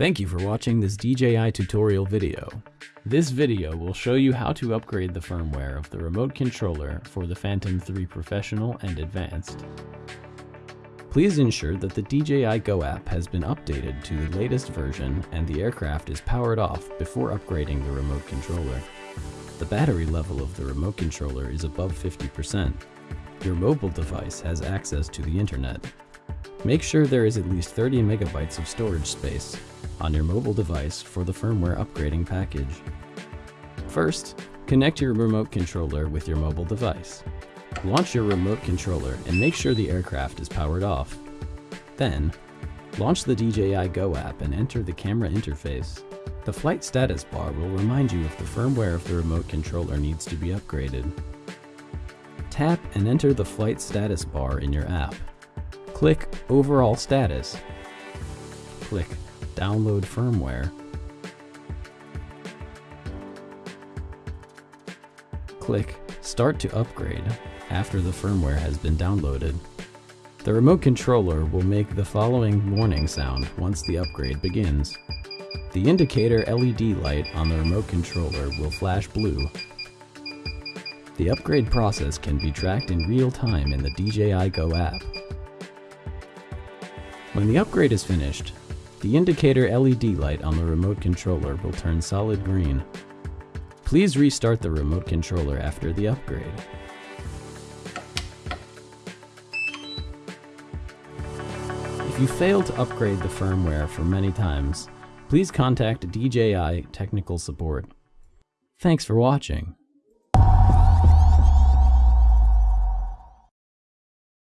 Thank you for watching this DJI tutorial video. This video will show you how to upgrade the firmware of the remote controller for the Phantom 3 Professional and Advanced. Please ensure that the DJI Go app has been updated to the latest version and the aircraft is powered off before upgrading the remote controller. The battery level of the remote controller is above 50%. Your mobile device has access to the internet. Make sure there is at least 30 megabytes of storage space on your mobile device for the firmware upgrading package. First, connect your remote controller with your mobile device. Launch your remote controller and make sure the aircraft is powered off. Then, launch the DJI Go app and enter the camera interface. The flight status bar will remind you if the firmware of the remote controller needs to be upgraded. Tap and enter the flight status bar in your app. Click Overall Status. Click Download Firmware. Click Start to Upgrade after the firmware has been downloaded. The remote controller will make the following warning sound once the upgrade begins. The indicator LED light on the remote controller will flash blue. The upgrade process can be tracked in real time in the DJI Go app. When the upgrade is finished, the indicator LED light on the remote controller will turn solid green. Please restart the remote controller after the upgrade. If you fail to upgrade the firmware for many times, please contact DJI Technical Support. Thanks for watching.